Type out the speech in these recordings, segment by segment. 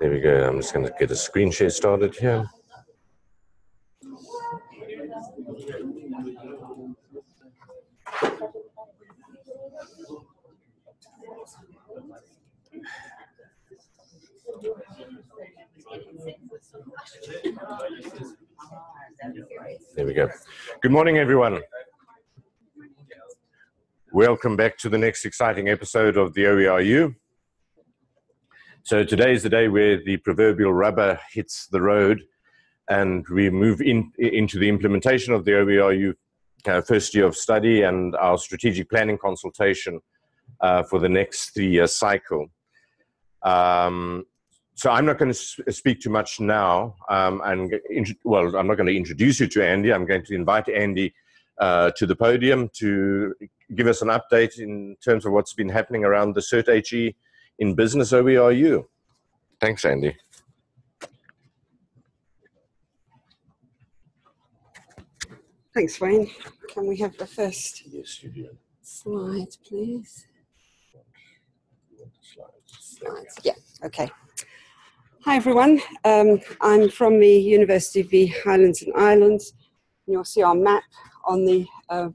There we go. I'm just going to get a screen share started here. There we go. Good morning, everyone. Welcome back to the next exciting episode of the OERU. So today is the day where the proverbial rubber hits the road and we move in, into the implementation of the OERU uh, first year of study and our strategic planning consultation uh, for the next three-year cycle. Um, so I'm not going to speak too much now. Um, and well, I'm not going to introduce you to Andy. I'm going to invite Andy uh, to the podium to give us an update in terms of what's been happening around the CERT HE in business OERU. Thanks, Andy. Thanks, Wayne. Can we have the first yes, you do. slide, please? Slides. Yeah, okay. Hi, everyone. Um, I'm from the University of the Highlands and Islands. You'll see our map on the uh,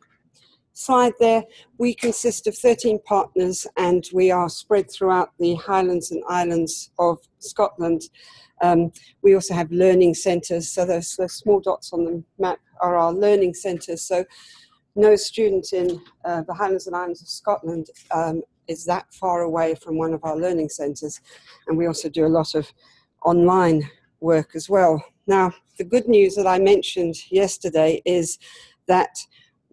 slide there, we consist of 13 partners and we are spread throughout the Highlands and Islands of Scotland. Um, we also have learning centres, so those, those, small dots on the map are our learning centres. So no student in uh, the Highlands and Islands of Scotland um, is that far away from one of our learning centres. And we also do a lot of online work as well. Now, the good news that I mentioned yesterday is that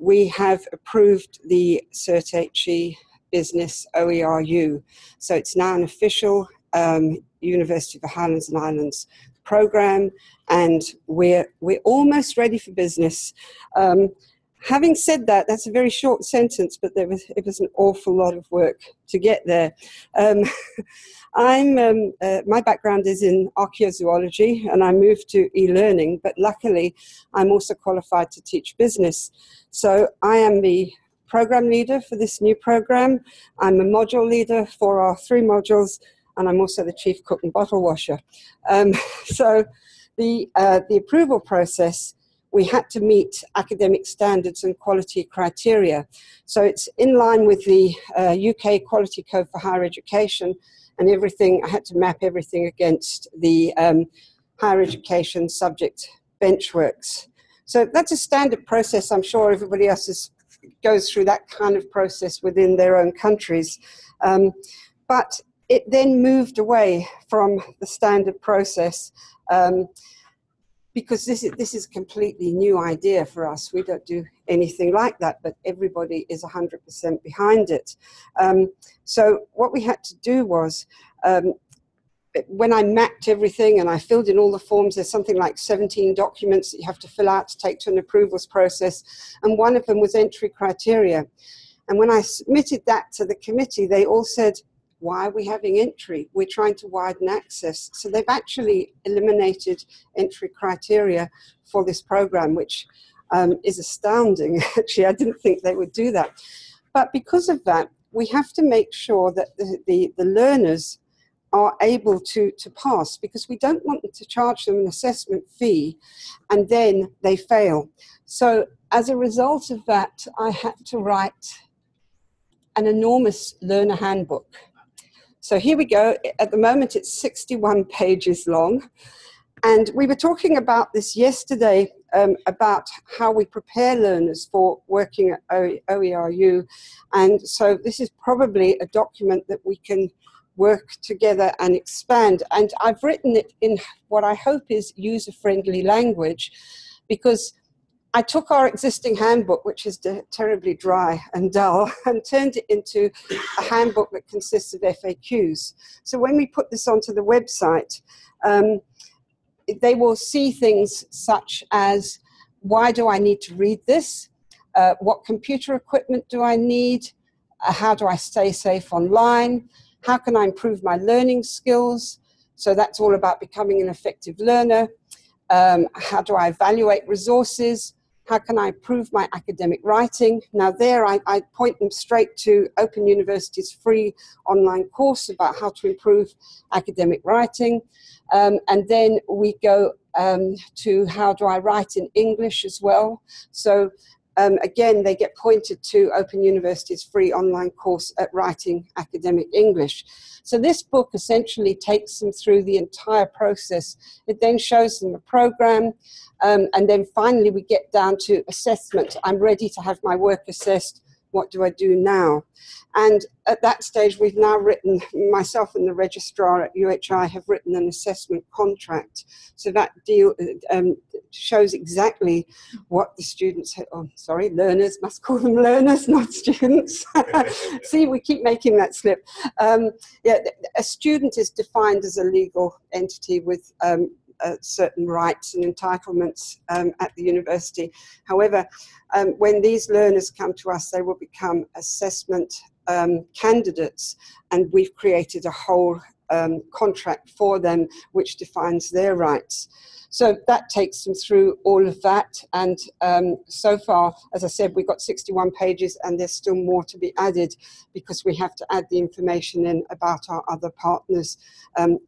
we have approved the CERT-HE business OERU. So it's now an official um, University of the Highlands and Islands program and we're, we're almost ready for business. Um, having said that, that's a very short sentence, but there was, it was an awful lot of work to get there. Um, I'm, um, uh, my background is in archaeozoology and I moved to e-learning, but luckily I'm also qualified to teach business. So I am the program leader for this new program. I'm a module leader for our three modules and I'm also the chief cook and bottle washer. Um, so the, uh, the approval process we had to meet academic standards and quality criteria. So it's in line with the uh, UK Quality Code for Higher Education and everything, I had to map everything against the um, higher education subject benchmarks. So that's a standard process. I'm sure everybody else is, goes through that kind of process within their own countries. Um, but it then moved away from the standard process um, because this is, this is a completely new idea for us. We don't do anything like that, but everybody is 100% behind it. Um, so what we had to do was, um, when I mapped everything and I filled in all the forms, there's something like 17 documents that you have to fill out to take to an approvals process, and one of them was entry criteria. And when I submitted that to the committee, they all said, why are we having entry? We're trying to widen access. So they've actually eliminated entry criteria for this program, which um, is astounding. Actually, I didn't think they would do that. But because of that, we have to make sure that the, the, the learners are able to, to pass because we don't want to charge them an assessment fee and then they fail. So as a result of that, I had to write an enormous learner handbook. So here we go. At the moment, it's 61 pages long. And we were talking about this yesterday um, about how we prepare learners for working at OERU. And so this is probably a document that we can work together and expand. And I've written it in what I hope is user-friendly language because I took our existing handbook, which is terribly dry and dull, and turned it into a handbook that consists of FAQs. So when we put this onto the website, um, they will see things such as, why do I need to read this? Uh, what computer equipment do I need? Uh, how do I stay safe online? How can I improve my learning skills? So that's all about becoming an effective learner. Um, how do I evaluate resources? How can I improve my academic writing? Now there I, I point them straight to Open University's free online course about how to improve academic writing. Um, and then we go um, to how do I write in English as well. So um, again, they get pointed to Open University's free online course at Writing Academic English. So this book essentially takes them through the entire process. It then shows them a program, um, and then finally we get down to assessment. I'm ready to have my work assessed what do I do now? And at that stage, we've now written, myself and the registrar at UHI have written an assessment contract. So that deal um, shows exactly what the students, oh, sorry, learners, must call them learners, not students. See, we keep making that slip. Um, yeah, a student is defined as a legal entity with um, uh, certain rights and entitlements um, at the university. However, um, when these learners come to us, they will become assessment um, candidates, and we've created a whole um, contract for them which defines their rights. So that takes them through all of that. And um, so far, as I said, we've got 61 pages and there's still more to be added because we have to add the information in about our other partners. Um,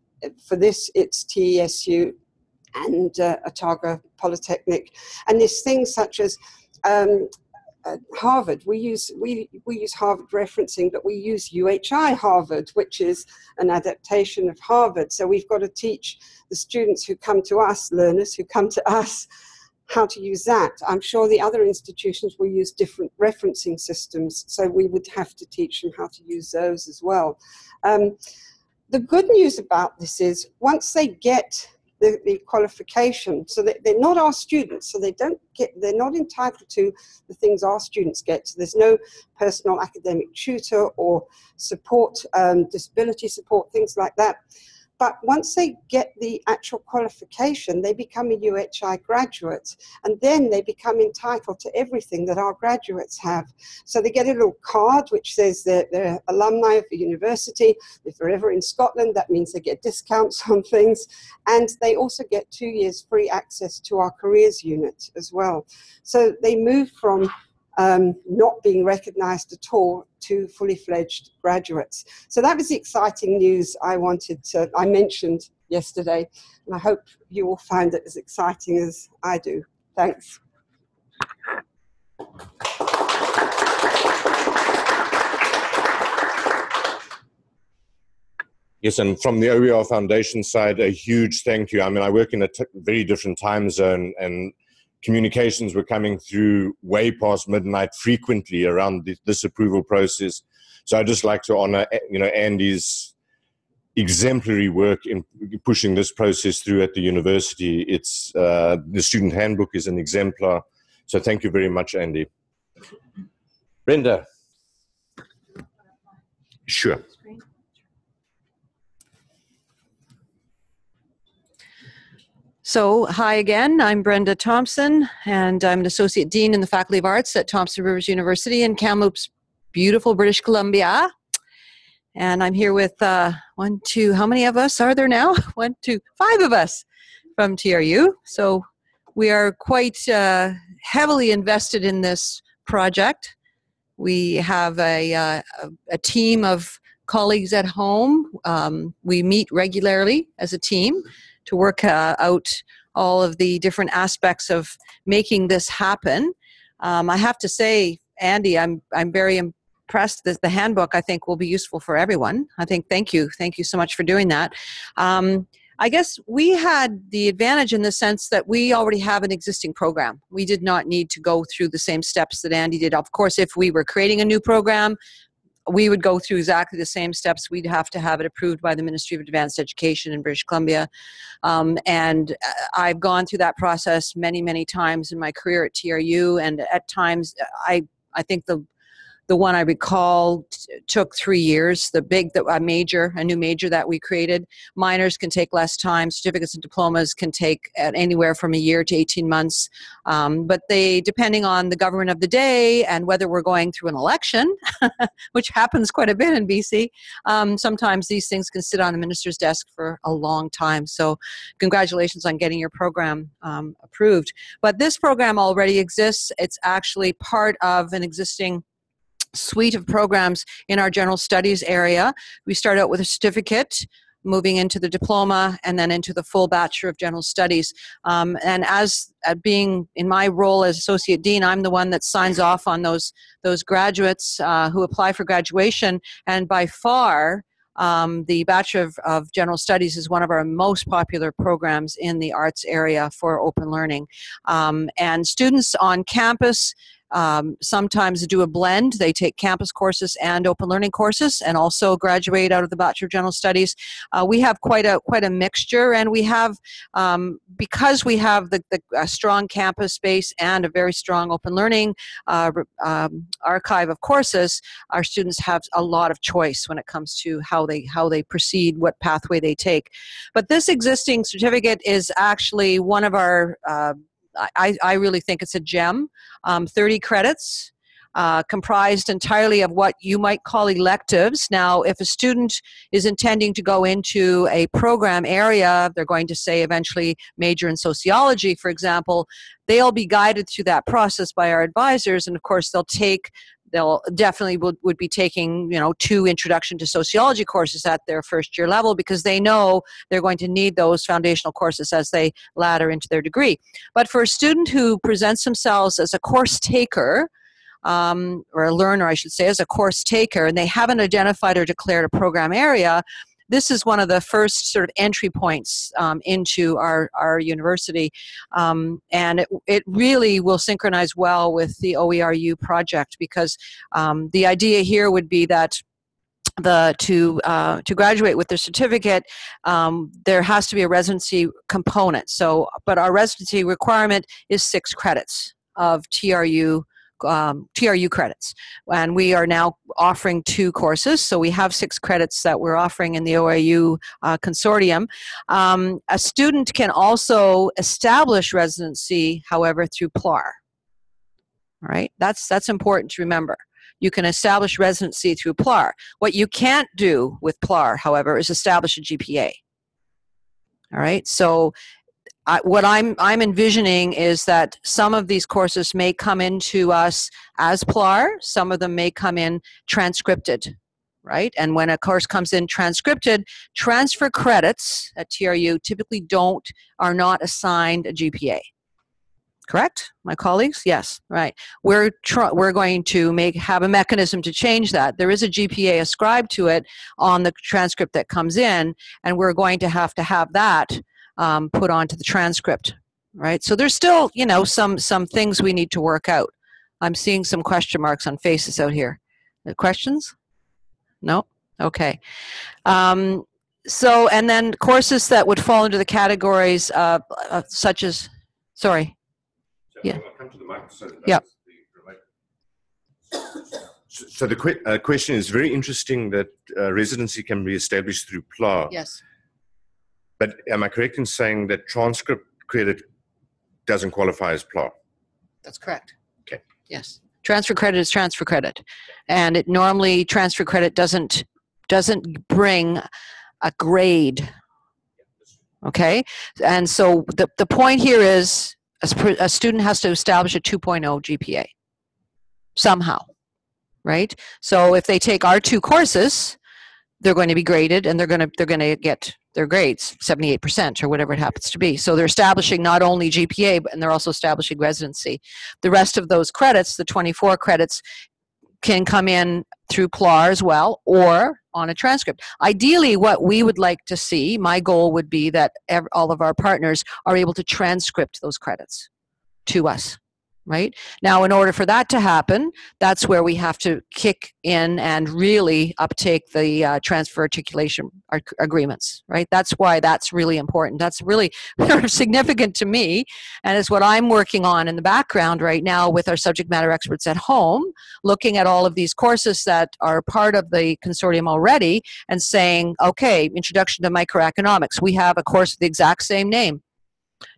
for this, it's TESU and uh, Otago Polytechnic. And there's things such as um, uh, Harvard, we use, we, we use Harvard referencing, but we use UHI Harvard, which is an adaptation of Harvard. So we've got to teach the students who come to us, learners who come to us, how to use that. I'm sure the other institutions will use different referencing systems, so we would have to teach them how to use those as well. Um, the good news about this is once they get the, the qualification. So they, they're not our students, so they don't get, they're not entitled to the things our students get. So there's no personal academic tutor or support, um, disability support, things like that. But once they get the actual qualification, they become a UHI graduate, and then they become entitled to everything that our graduates have. So they get a little card which says they're, they're alumni of the university. If they're ever in Scotland, that means they get discounts on things, and they also get two years free access to our careers unit as well. So they move from um, not being recognised at all to fully fledged graduates. So that was the exciting news I wanted to, I mentioned yesterday, and I hope you all find it as exciting as I do. Thanks. Yes, and from the OER Foundation side, a huge thank you. I mean, I work in a very different time zone, and communications were coming through way past midnight frequently around this approval process. So I just like to honor, you know, Andy's exemplary work in pushing this process through at the university. It's uh, the student handbook is an exemplar. So thank you very much, Andy. Brenda. Sure. So, hi again. I'm Brenda Thompson, and I'm an associate dean in the Faculty of Arts at Thompson Rivers University in Kamloops, beautiful British Columbia. And I'm here with uh, one, two, how many of us are there now? One, two, five of us from TRU. So, we are quite uh, heavily invested in this project. We have a, uh, a team of colleagues at home. Um, we meet regularly as a team to work uh, out all of the different aspects of making this happen. Um, I have to say, Andy, I'm I'm very impressed that the handbook I think will be useful for everyone. I think thank you, thank you so much for doing that. Um, I guess we had the advantage in the sense that we already have an existing program. We did not need to go through the same steps that Andy did. Of course, if we were creating a new program, we would go through exactly the same steps. We'd have to have it approved by the Ministry of Advanced Education in British Columbia. Um, and uh, I've gone through that process many, many times in my career at TRU. And at times, uh, I, I think the, The one I recall t- took three years. The big, the, a major, a new major that we created. Minors can take less time. Certificates and diplomas can take anywhere from a year to 18 months. Um, but they, depending on the government of the day and whether we're going through an election, which happens quite a bit in BC, um, sometimes these things can sit on the minister's desk for a long time. So, congratulations on getting your program um, approved. But this program already exists. It's actually part of an existing suite of programs in our general studies area. We start out with a certificate moving into the diploma and then into the full bachelor of general studies um, and as uh, being in my role as associate dean i'm the one that signs off on those those graduates uh, who apply for graduation and by far um, the Bachelor of, of, General Studies is one of our most popular programs in the arts area for open learning. Um, and students on campus um, sometimes do a blend. They take campus courses and open learning courses, and also graduate out of the Bachelor of General Studies. Uh, we have quite a quite a mixture, and we have um, because we have the, the strong campus base and a very strong open learning uh, um, archive of courses. Our students have a lot of choice when it comes to how they how they proceed, what pathway they take. But this existing certificate is actually one of our uh, I, I really think it's a gem. Um, 30 credits, uh, comprised entirely of what you might call electives. Now, if a student is intending to go into a program area, they're going to say eventually major in sociology, for example, they'll be guided through that process by our advisors, and of course, they'll take they'll definitely would, would be taking you know two introduction to sociology courses at their first year level because they know they're going to need those foundational courses as they ladder into their degree. But for a student who presents themselves as a course taker um, or a learner i should say as a course taker and they haven't identified or declared a program area this is one of the first sort of entry points um, into our, our university. Um, and it, it really will synchronize well with the OERU project because um, the idea here would be that the to uh, to graduate with the certificate um, there has to be a residency component so but our residency requirement is six credits of TRU um, TRU credits. And we are now offering two courses. So we have six credits that we're offering in the OAU uh, consortium. Um, a student can also establish residency, however, through PLAR. All right, that's, that's important to remember. You can establish residency through PLAR. What you can't do with PLAR, however, is establish a GPA. All right, so I, what I'm I'm envisioning is that some of these courses may come into us as PLAR, some of them may come in transcripted, right? And when a course comes in transcripted, transfer credits at TRU typically don't are not assigned a GPA. Correct, my colleagues? Yes, right. We're we're going to make have a mechanism to change that. There is a GPA ascribed to it on the transcript that comes in, and we're going to have to have that um, put onto the transcript right? So there's still you know some some things we need to work out. I'm seeing some question marks on faces out here. Questions? No? Okay. Um, so and then courses that would fall into the categories uh, uh, such as sorry. Yeah. Yeah. so the que- uh, question is very interesting that uh, residency can be established through PLAR. Yes. But am I correct in saying that transcript credit doesn't qualify as PLAR? That's correct. Okay. Yes. Transfer credit is transfer credit. And it normally transfer credit doesn't doesn't bring a grade. Okay? And so the, the point here is a, a student has to establish a 2.0 GPA somehow. Right? So if they take our two courses, they're going to be graded and they're going to they're going to get their grades 78% or whatever it happens to be so they're establishing not only gpa but and they're also establishing residency the rest of those credits the 24 credits can come in through PLAR as well or on a transcript. Ideally, what we would like to see, my goal would be that all of our partners are able to transcript those credits to us. Right? Now, in order for that to happen, that's where we have to kick in and really uptake the uh, transfer articulation ag- agreements, right? That's why that's really important. That's really significant to me, and it's what I'm working on in the background right now with our subject matter experts at home, looking at all of these courses that are part of the consortium already and saying, okay, introduction to microeconomics, we have a course with the exact same name.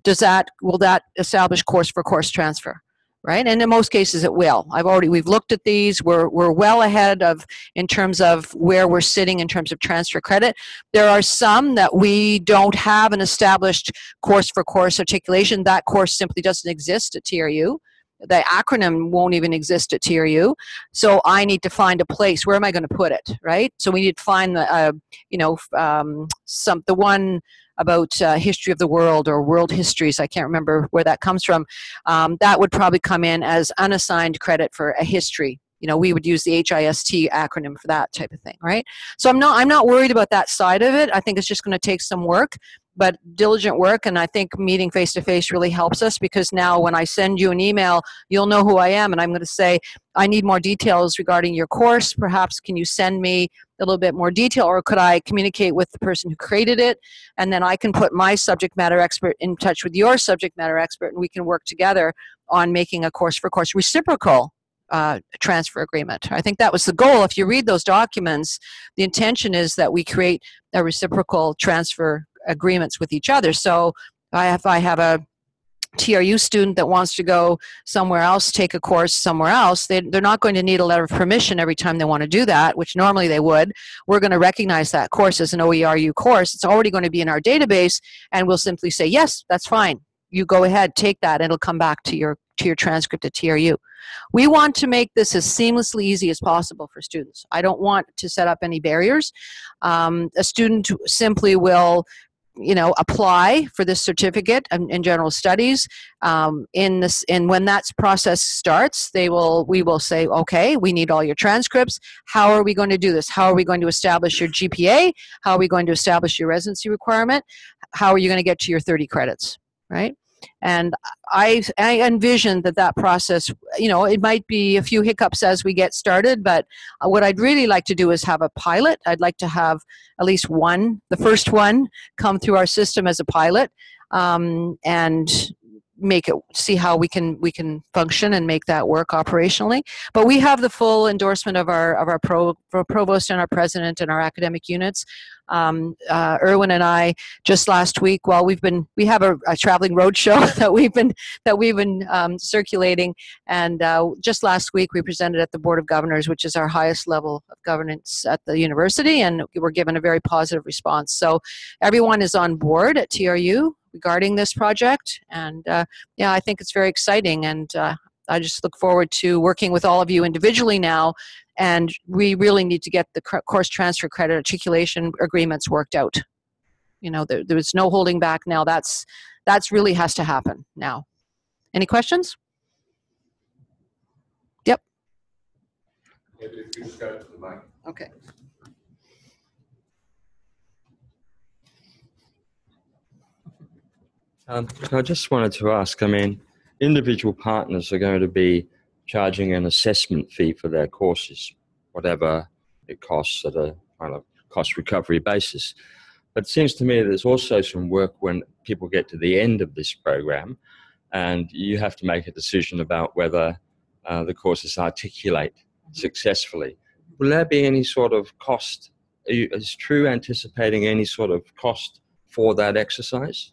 Does that, will that establish course for course transfer? Right? And in most cases, it will. I've already we've looked at these. We're we're well ahead of in terms of where we're sitting in terms of transfer credit. There are some that we don't have an established course for course articulation. That course simply doesn't exist at TRU. The acronym won't even exist at TRU. So I need to find a place. Where am I going to put it? Right. So we need to find the uh, you know um, some the one about uh, history of the world or world histories. I can't remember where that comes from. Um, that would probably come in as unassigned credit for a history. You know, we would use the HIST acronym for that type of thing, right? So I'm not I'm not worried about that side of it. I think it's just going to take some work but diligent work and i think meeting face to face really helps us because now when i send you an email you'll know who i am and i'm going to say i need more details regarding your course perhaps can you send me a little bit more detail or could i communicate with the person who created it and then i can put my subject matter expert in touch with your subject matter expert and we can work together on making a course for course reciprocal uh, transfer agreement. I think that was the goal. If you read those documents, the intention is that we create a reciprocal transfer agreements with each other. So I have, I have a TRU student that wants to go somewhere else, take a course somewhere else, they, they're not going to need a letter of permission every time they want to do that, which normally they would. We're going to recognize that course as an OERU course. It's already going to be in our database, and we'll simply say, yes, that's fine. You go ahead, take that, and it'll come back to your to your transcript at TRU. We want to make this as seamlessly easy as possible for students. I don't want to set up any barriers. Um, a student simply will you know apply for this certificate in, in general studies um, in this and when that process starts they will we will say okay we need all your transcripts. How are we going to do this? How are we going to establish your gpa how are we going to establish your residency requirement? How are you going to get to your 30 credits? Right and I, I envision that that process you know it might be a few hiccups as we get started but uh, what i'd really like to do is have a pilot. I'd like to have at least one the first one come through our system as a pilot um, and make it see how we can we can function and make that work operationally. But we have the full endorsement of our of our pro, provost and our president and our academic units. Um, uh, Irwin and I just last week while we've been we have a, a traveling road show that we've been that we've been um, circulating. And uh, just last week we presented at the Board of Governors which is our highest level of governance at the university and we were given a very positive response. So everyone is on board at TRU regarding this project. And uh, yeah I think it's very exciting. And uh, I just look forward to working with all of you individually now. And we really need to get the course transfer credit articulation agreements worked out. You know there, there's no holding back. Now that's that's really has to happen now. Any questions? Yep. Okay um, I just wanted to ask, I mean, individual partners are going to be charging an assessment fee for their courses, whatever it costs at a kind of cost recovery basis. But it seems to me there's also some work when people get to the end of this program and you have to make a decision about whether uh, the courses articulate successfully. Will there be any sort of cost? You, is TRU anticipating any sort of cost for that exercise?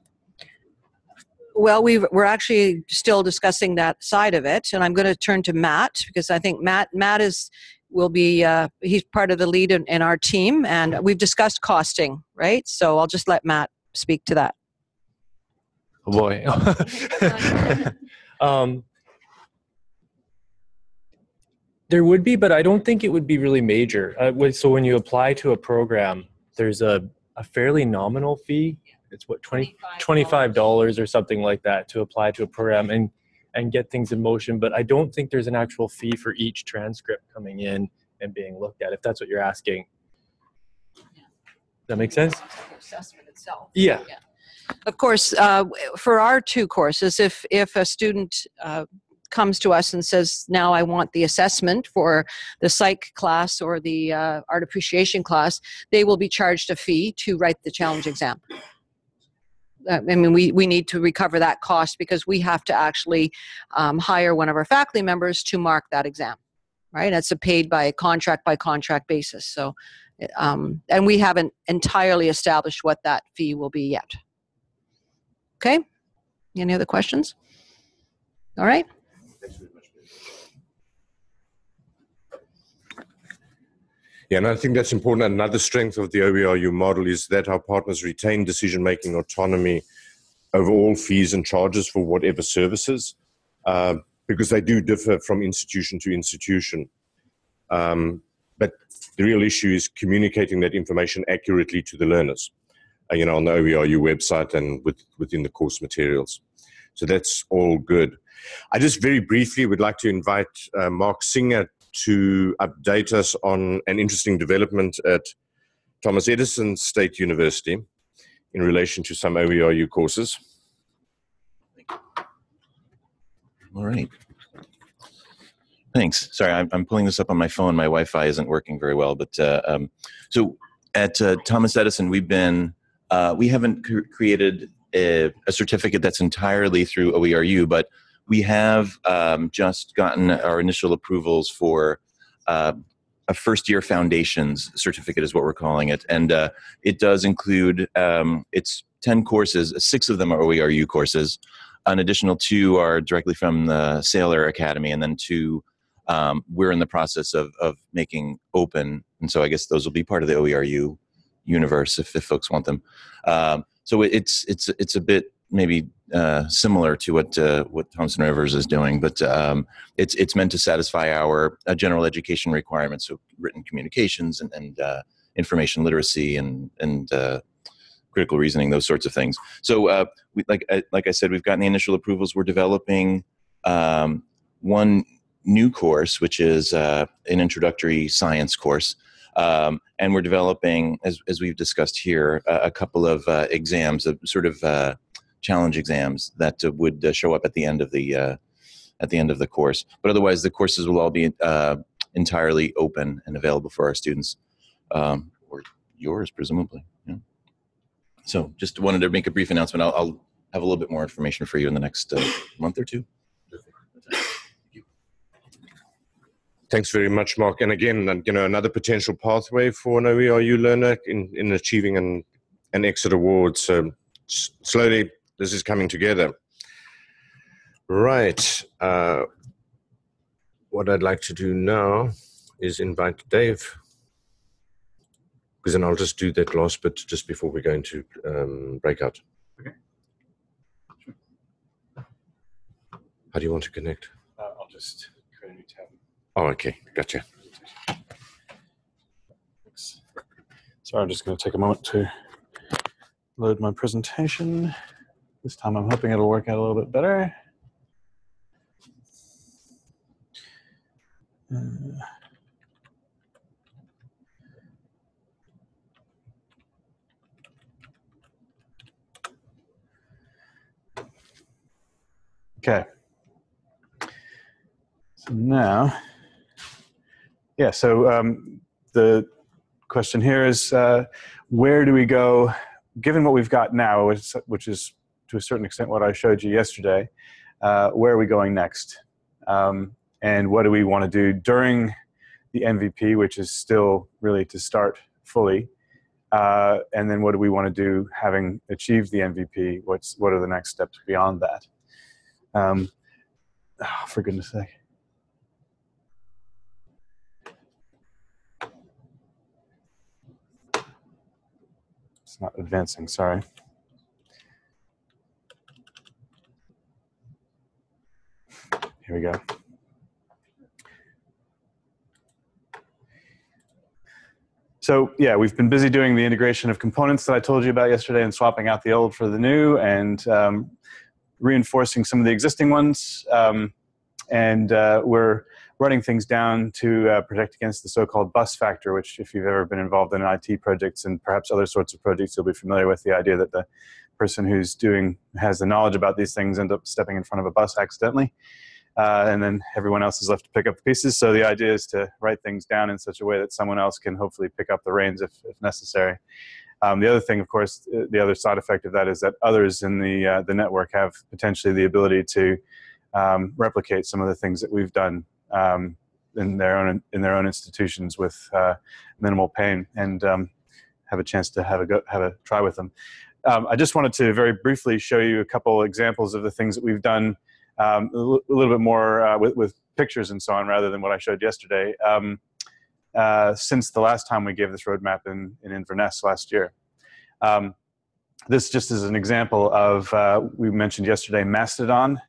Well, we are actually still discussing that side of it, and I'm going to turn to Matt because I think Matt Matt is will be uh, he's part of the lead in, in our team, and we've discussed costing, right? So I'll just let Matt speak to that. Oh boy. um, there would be, but I don't think it would be really major. Uh, so when you apply to a program, there's a, a fairly nominal fee it's what 20 $25 or something like that to apply to a program and and get things in motion but i don't think there's an actual fee for each transcript coming in and being looked at if that's what you're asking. Does that make sense? Assessment itself. Yeah, yeah. of course uh, for our two courses if if a student uh, comes to us and says, now I want the assessment for the psych class or the uh, art appreciation class, they will be charged a fee to write the challenge exam. Uh, I mean, we, we need to recover that cost because we have to actually um, hire one of our faculty members to mark that exam, right? That's a paid by contract by contract basis. So, um, and we haven't entirely established what that fee will be yet. Okay? Any other questions? All right. Yeah, and I think that's important. Another strength of the OERU model is that our partners retain decision making autonomy over all fees and charges for whatever services, uh, because they do differ from institution to institution. Um, but the real issue is communicating that information accurately to the learners, uh, you know, on the OERU website and with, within the course materials. So that's all good. I just very briefly would like to invite uh, Mark Singer to update us on an interesting development at Thomas Edison State University in relation to some OERU courses. All right. Thanks. Sorry, I'm, I'm pulling this up on my phone. My Wi-Fi isn't working very well, but uh, um, so at uh, Thomas Edison, we've been uh, we haven't cr created a, a, certificate that's entirely through OERU, but we have um, just gotten our initial approvals for uh, a first year foundations certificate is what we're calling it. And uh, it does include, um, it's 10 courses, six of them are OERU courses. An additional two are directly from the Saylor Academy and then two um, we're in the process of, of making open. And so I guess those will be part of the OERU universe if, if folks want them. Um, so it's, it's, it's a bit maybe uh, similar to what uh, what Thompson Rivers is doing, but um, it's it's meant to satisfy our uh, general education requirements, so written communications and, and uh, information literacy and and uh, critical reasoning, those sorts of things. So, uh, we, like like I said, we've gotten the initial approvals. We're developing um, one new course, which is an introductory science course. Um, and we're developing, as, as we've discussed here, a, a couple of exams, of sort of challenge exams that uh, would uh, show up at the end of the uh, at the end of the course. But otherwise, the courses will all be entirely open and available for our students, um, or yours presumably. Yeah. So, just wanted to make a brief announcement. I'll, I'll have a little bit more information for you in the next month or two. Thanks very much, Mark. And again, you know, another potential pathway for an OERU learner in, in achieving an, an exit award. So slowly this is coming together. Right. Uh, what I'd like to do now is invite Dave, because then I'll just do that last bit just before we go into um, breakout. Okay. Sure. How do you want to connect? Uh, I'll just create a new tab. Oh, okay. Gotcha. Sorry, I'm just going to take a moment to load my presentation. This time I'm hoping it'll work out a little bit better. Uh, okay. So now, yeah, so um, the question here is, uh, where do we go, given what we've got now, which, which is to a certain extent what I showed you yesterday. Uh, where are we going next? Um, and what do we want to do during the MVP, which is still really to start fully? Uh, and then what do we want to do having achieved the MVP? What's, what are the next steps beyond that? Um, oh, for goodness sake. It's not advancing, sorry. Here we go. So yeah, we've been busy doing the integration of components that I told you about yesterday and swapping out the old for the new and um, reinforcing some of the existing ones. Um, and uh, we're running things down to uh, protect against the so-called bus factor, which if you've ever been involved in IT projects and perhaps other sorts of projects, you'll be familiar with the idea that the person who's doing, has the knowledge about these things end up stepping in front of a bus accidentally. Uh, and then everyone else is left to pick up the pieces. So the idea is to write things down in such a way that someone else can hopefully pick up the reins if, if necessary. Um, the other thing, of course, uh, the other side effect of that is that others in the uh, the network have potentially the ability to um, replicate some of the things that we've done um, in their own in their own institutions with uh, minimal pain and um, have a chance to have a go, have a try with them. Um, I just wanted to very briefly show you a couple examples of the things that we've done um, a, little bit more uh, with, with, pictures and so on rather than what I showed yesterday um, uh, since the last time we gave this roadmap in, in Inverness last year. Um, this just is an example of, uh, we mentioned yesterday, Mastodon.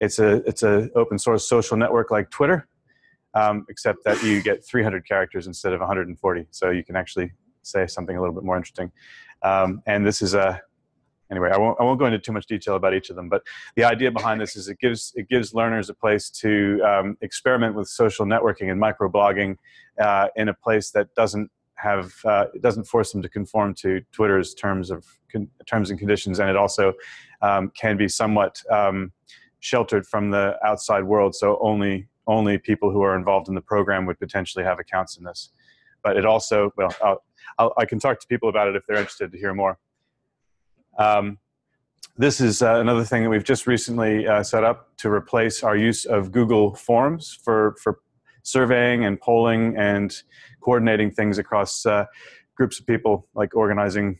It's a, it's an open source social network like Twitter, um, except that you get 300 characters instead of 140. So you can actually say something a little bit more interesting. Um, and this is a, anyway, I won't, I won't go into too much detail about each of them, but the idea behind this is it gives, it gives learners a place to um, experiment with social networking and microblogging uh, in a place that doesn't have, uh, doesn't force them to conform to Twitter's terms of terms and conditions, and it also um, can be somewhat um, sheltered from the outside world, so only only people who are involved in the program would potentially have accounts in this. But it also, well, I'll, I'll, i can talk to people about it if they're interested to hear more. Um, this is uh, another thing that we've just recently uh, set up to replace our use of Google Forms for, for surveying and polling and coordinating things across uh, groups of people, like organizing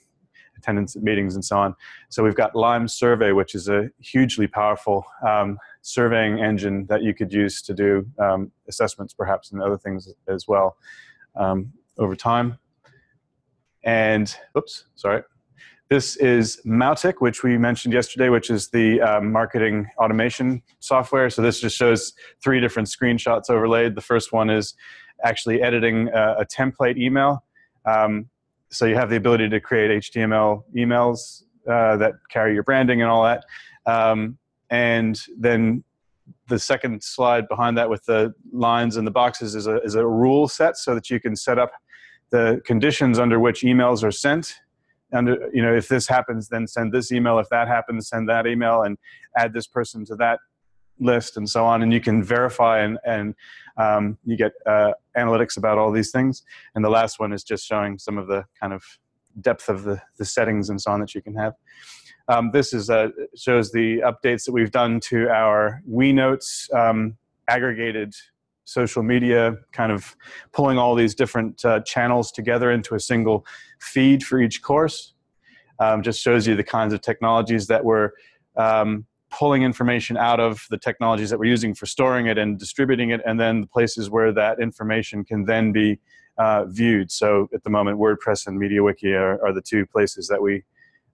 attendance at meetings and so on. So we've got Lime Survey, which is a hugely powerful um, surveying engine that you could use to do um, assessments perhaps and other things as well um, over time. And, oops, sorry. This is Mautic, which we mentioned yesterday, which is the um, marketing automation software. So this just shows three different screenshots overlaid. The first one is actually editing a, a template email. Um, so you have the ability to create HTML emails uh, that carry your branding and all that. Um, and then the second slide behind that with the lines and the boxes is a, is a rule set so that you can set up the conditions under which emails are sent you know if this happens then send this email. If that happens send that email and add this person to that list and so on. And you can verify and, and um, you get uh, analytics about all these things. And the last one is just showing some of the kind of depth of the, the settings and so on that you can have. Um, this is uh, shows the updates that we've done to our WeNotes um, aggregated social media, kind of pulling all these different uh, channels together into a single feed for each course. Um, just shows you the kinds of technologies that we're um, pulling information out of the technologies that we're using for storing it and distributing it, and then the places where that information can then be uh, viewed. So at the moment, WordPress and MediaWiki are, are the two places that we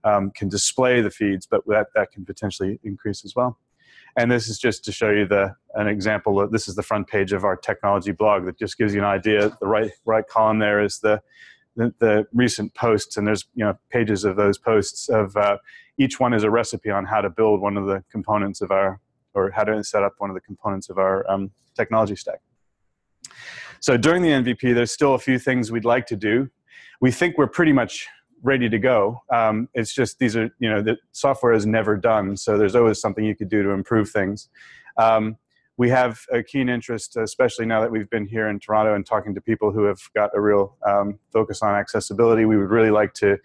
um, can display the feeds, but that, that can potentially increase as well. And this is just to show you the an example. Of, this is the front page of our technology blog that just gives you an idea. The right right column there is the the, the recent posts, and there's you know pages of those posts of uh, each one is a recipe on how to build one of the components of our or how to set up one of the components of our um, technology stack. So during the MVP, there's still a few things we'd like to do. We think we're pretty much ready to go. Um, it's just these are, you know, the software is never done, so there's always something you could do to improve things. Um, we have a keen interest, especially now that we've been here in Toronto and talking to people who have got a real um, focus on accessibility. We would really like to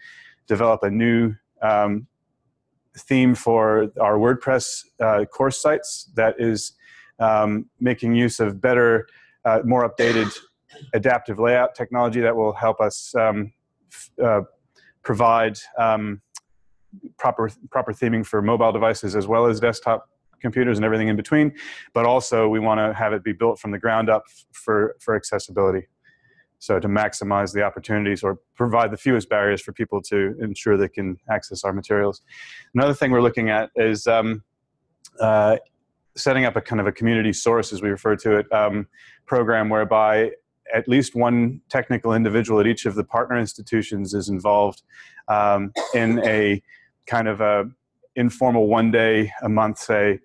develop a new um, theme for our WordPress uh, course sites that is um, making use of better, uh, more updated adaptive layout technology that will help us um, uh, provide um, proper proper theming for mobile devices as well as desktop computers and everything in between. But also, we want to have it be built from the ground up for for accessibility. So to maximize the opportunities or provide the fewest barriers for people to ensure they can access our materials. Another thing we're looking at is um, uh, setting up a kind of a community source, as we refer to it, um, program whereby at least one technical individual at each of the partner institutions is involved um, in a kind of a informal one day a month say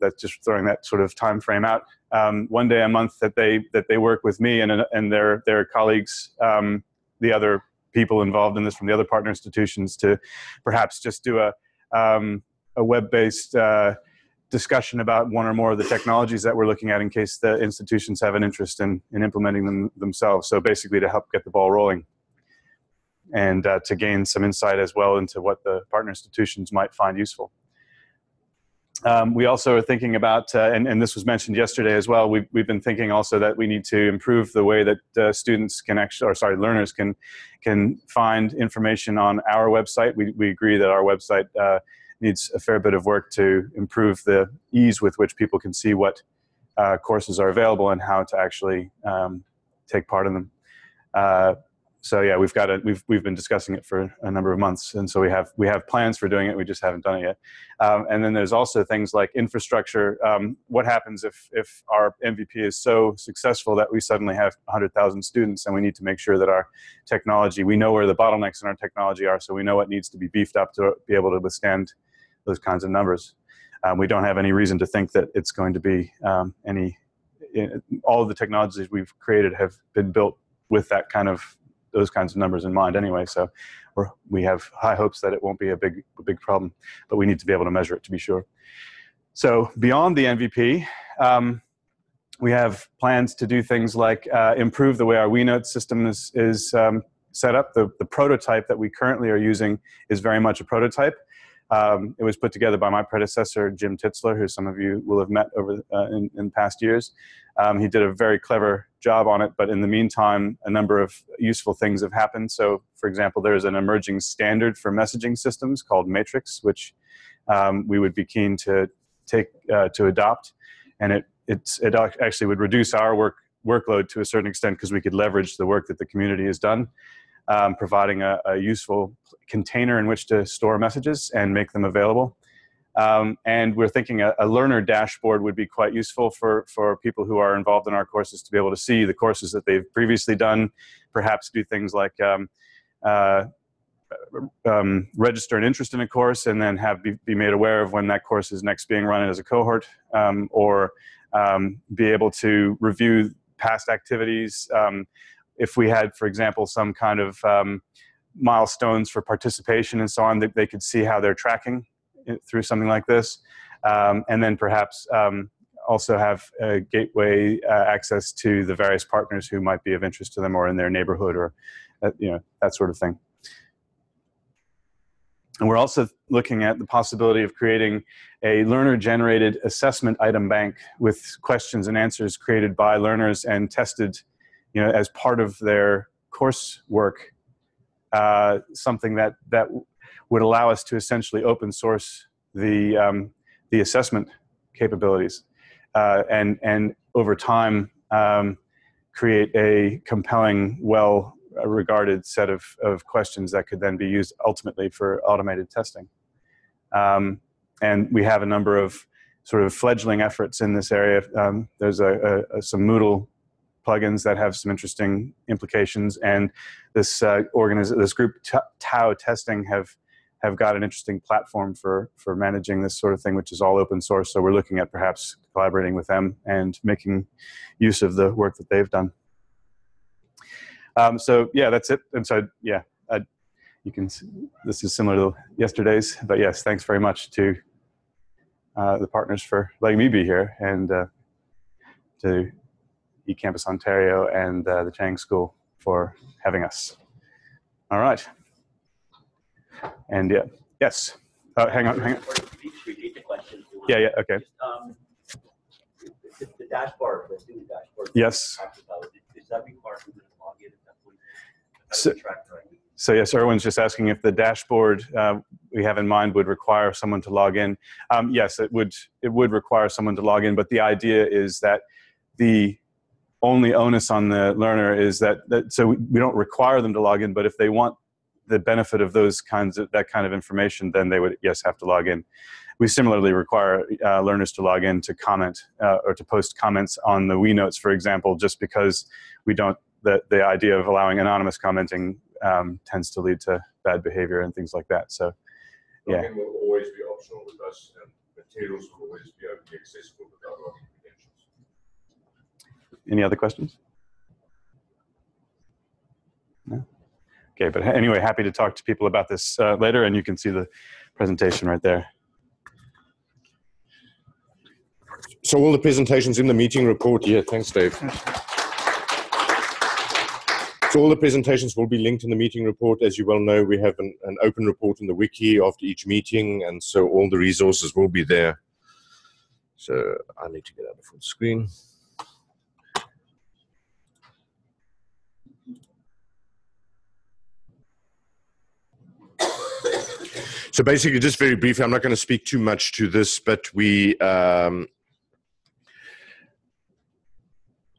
that's just throwing that sort of time frame out um, one day a month that they that they work with me and and their their colleagues um, the other people involved in this from the other partner institutions to perhaps just do a um, a web-based uh, discussion about one or more of the technologies that we're looking at in case the institutions have an interest in, in implementing them themselves. So basically to help get the ball rolling and uh, to gain some insight as well into what the partner institutions might find useful. Um, we also are thinking about, uh, and, and, this was mentioned yesterday as well, we've, we've been thinking also that we need to improve the way that uh, students can actually, or sorry, learners can, can find information on our website. We, we agree that our website uh, needs a fair bit of work to improve the ease with which people can see what uh, courses are available and how to actually um, take part in them. Uh, so yeah, we've got it. We've we've been discussing it for a number of months, and so we have we have plans for doing it. We just haven't done it yet. Um, and then there's also things like infrastructure. Um, what happens if if our MVP is so successful that we suddenly have 100,000 students, and we need to make sure that our technology, we know where the bottlenecks in our technology are, so we know what needs to be beefed up to be able to withstand those kinds of numbers. Um, we don't have any reason to think that it's going to be um, any. all of the technologies we've created have been built with that kind of those kinds of numbers in mind anyway. So we have high hopes that it won't be a big, a big problem, but we need to be able to measure it to be sure. So beyond the MVP, um, we have plans to do things like uh, improve the way our WEnote system is, is um, set up. The, the prototype that we currently are using is very much a prototype. Um, it was put together by my predecessor, Jim Tittsler, who some of you will have met over uh, in, in past years. Um, he did a very clever job on it, but in the meantime, a number of useful things have happened. So, for example, there's an emerging standard for messaging systems called Matrix, which um, we would be keen to take uh, to adopt, and it it actually would reduce our work workload to a certain extent because we could leverage the work that the community has done um, providing a, a, useful container in which to store messages and make them available. Um, and we're thinking a, a, learner dashboard would be quite useful for, for people who are involved in our courses to be able to see the courses that they've previously done, perhaps do things like um, uh, um, register an interest in a course and then have be, be, made aware of when that course is next being run as a cohort, um, or um, be able to review past activities, um, if we had, for example, some kind of um, milestones for participation and so on, that they could see how they're tracking through something like this. Um, and then perhaps um, also have a gateway uh, access to the various partners who might be of interest to them or in their neighborhood or uh, you know that sort of thing. And we're also looking at the possibility of creating a learner-generated assessment item bank with questions and answers created by learners and tested you know, as part of their coursework, uh, something that, that would allow us to essentially open source the, um, the assessment capabilities uh, and, and over time um, create a compelling, well regarded set of, of questions that could then be used ultimately for automated testing. Um, and we have a number of sort of fledgling efforts in this area. Um, there's a, a, some Moodle plugins that have some interesting implications. And this uh, this group TAO Testing have have got an interesting platform for for managing this sort of thing, which is all open source. So we're looking at perhaps collaborating with them and making use of the work that they've done. Um, so yeah, that's it. And so yeah, uh, you can. This is similar to yesterday's, but yes, thanks very much to uh, the partners for letting me be here and uh, to eCampus Ontario and uh, the Chang School for having us. All right. And yeah, yes. Uh, hang on, hang on. Repeat the question. Yeah, yeah, okay. Um, the, the dashboard, the student dashboard. Yes. Does that require them to log at that point? So, so yes, Irwin's just asking if the dashboard uh, we have in mind would require someone to log in. Um, yes, it would. It would require someone to log in, but the idea is that the only onus on the learner is that, that so we, we don't require them to log in, but if they want the benefit of those kinds of that kind of information, then they would yes have to log in. We similarly require uh, learners to log in to comment uh, or to post comments on the WEnotes, for example, just because we don't the the idea of allowing anonymous commenting um, tends to lead to bad behavior and things like that. So, yeah. Login will always be optional with us, and materials will always be openly accessible without login. Any other questions? No? Okay, but anyway, happy to talk to people about this uh, later, and you can see the presentation right there. so all the presentations in the meeting report, yeah, thanks, Dave. So all the presentations will be linked in the meeting report. As you well know, we have an, an open report in the wiki after each meeting, and so all the resources will be there. So I need to get out of full screen. So basically, just very briefly, I'm not going to speak too much to this, but we um,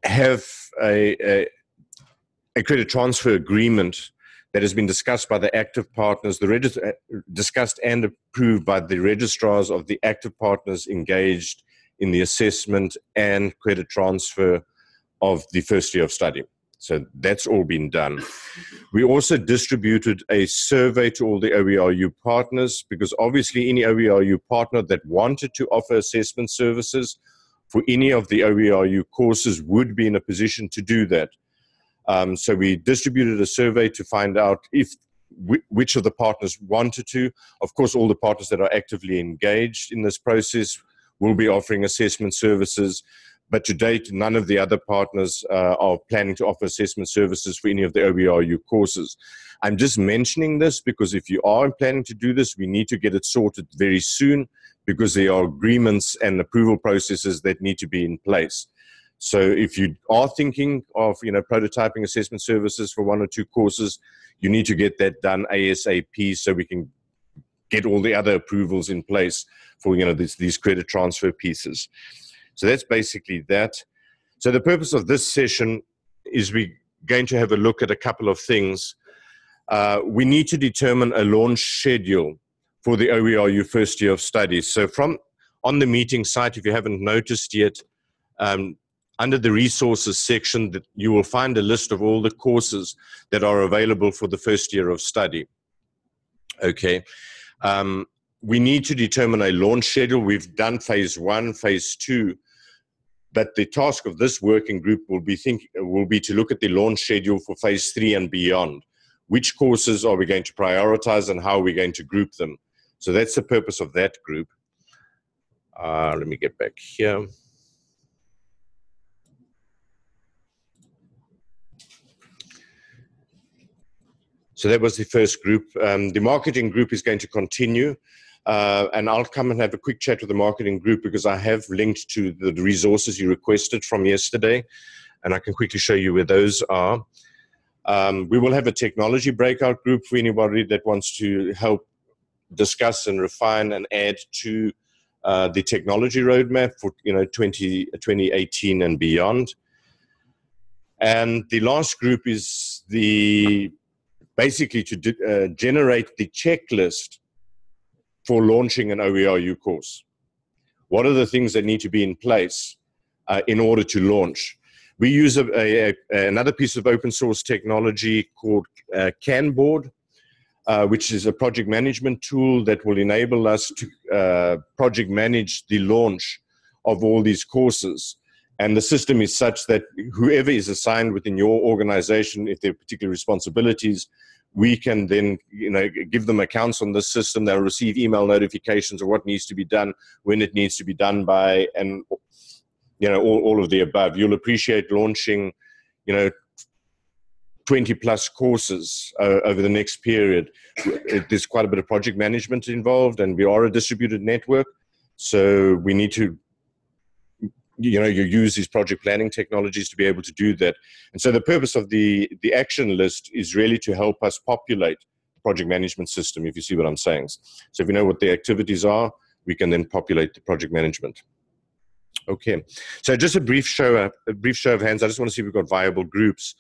have a, a, a, credit transfer agreement that has been discussed by the active partners, the uh, discussed and approved by the registrars of the active partners engaged in the assessment and credit transfer of the first year of study. So that's all been done. We also distributed a survey to all the OERU partners because obviously any OERU partner that wanted to offer assessment services for any of the OERU courses would be in a position to do that. Um, so we distributed a survey to find out if which of the partners wanted to. Of course, all the partners that are actively engaged in this process will be offering assessment services. But to date, none of the other partners uh, are planning to offer assessment services for any of the OERU courses. I'm just mentioning this because if you are planning to do this, we need to get it sorted very soon because there are agreements and approval processes that need to be in place. So if you are thinking of you know prototyping assessment services for one or two courses, you need to get that done ASAP so we can get all the other approvals in place for you know these, these credit transfer pieces. So that's basically that. So the purpose of this session is we're going to have a look at a couple of things. Uh, we need to determine a launch schedule for the OERU first year of studies. So from on the meeting site, if you haven't noticed yet, um, under the resources section, that you will find a list of all the courses that are available for the first year of study. Okay. Um, we need to determine a launch schedule. We've done phase one, phase two, but the task of this working group will be think will be to look at the launch schedule for phase three and beyond. Which courses are we going to prioritize and how are we going to group them? So that's the purpose of that group. Uh, let me get back here. So that was the first group. Um, the marketing group is going to continue. Uh, and I'll come and have a quick chat with the marketing group because I have linked to the resources you requested from yesterday, and I can quickly show you where those are. Um, we will have a technology breakout group for anybody that wants to help discuss and refine and add to uh, the technology roadmap for you know 20, 2018 and beyond. And the last group is the basically to uh, generate the checklist for launching an OERU course? What are the things that need to be in place uh, in order to launch? We use a, a, a, another piece of open source technology called uh, Kanboard, uh, which is a project management tool that will enable us to uh, project manage the launch of all these courses. And the system is such that whoever is assigned within your organization, if there are particular responsibilities, we can then you know give them accounts on the system. They'll receive email notifications of what needs to be done when it needs to be done by and you know all, all of the above. You'll appreciate launching you know 20 plus courses uh, over the next period. There's quite a bit of project management involved and we are a distributed network so we need to you know you use these project planning technologies to be able to do that. And so the purpose of the the action list is really to help us populate the project management system if you see what i'm saying. So if you know what the activities are we can then populate the project management. Okay. So just a brief show a brief show of hands. I just want to see if we've got viable groups.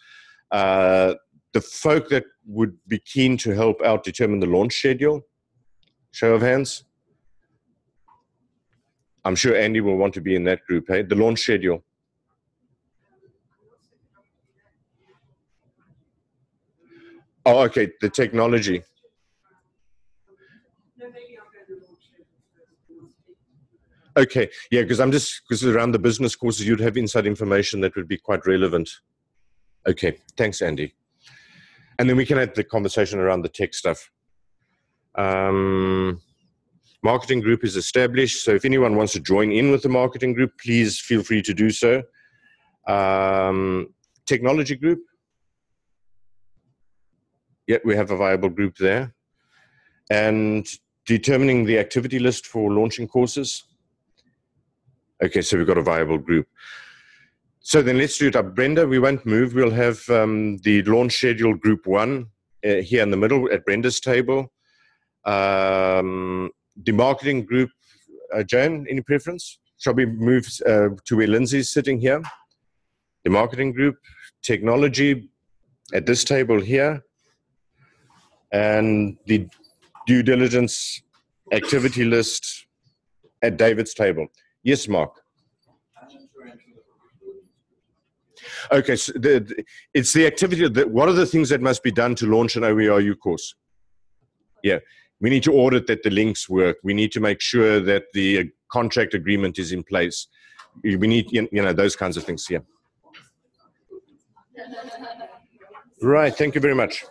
Uh, the folk that would be keen to help out determine the launch schedule. Show of hands I'm sure Andy will want to be in that group. Hey, the launch schedule. Oh, okay. The technology. Okay, yeah, because I'm just because around the business courses, you'd have inside information that would be quite relevant. Okay, thanks, Andy. And then we can have the conversation around the tech stuff. Um, Marketing group is established. So if anyone wants to join in with the marketing group, please feel free to do so. Um, technology group. Yeah, we have a viable group there. And determining the activity list for launching courses. Okay, so we've got a viable group. So then let's do it up. Brenda, we won't move. We'll have um, the launch schedule group one uh, here in the middle at Brenda's table. Um, the marketing group, uh, Joan, any preference? Shall we move uh, to where Lindsay's sitting here? The marketing group, technology at this table here, and the due diligence activity list at David's table. Yes, Mark. Okay, so the, the- it's the activity that what are the things that must be done to launch an OERU course? Yeah, we need to audit that the links work. We need to make sure that the uh, contract agreement is in place. We need, you know, those kinds of things. Yeah. Right. Thank you very much.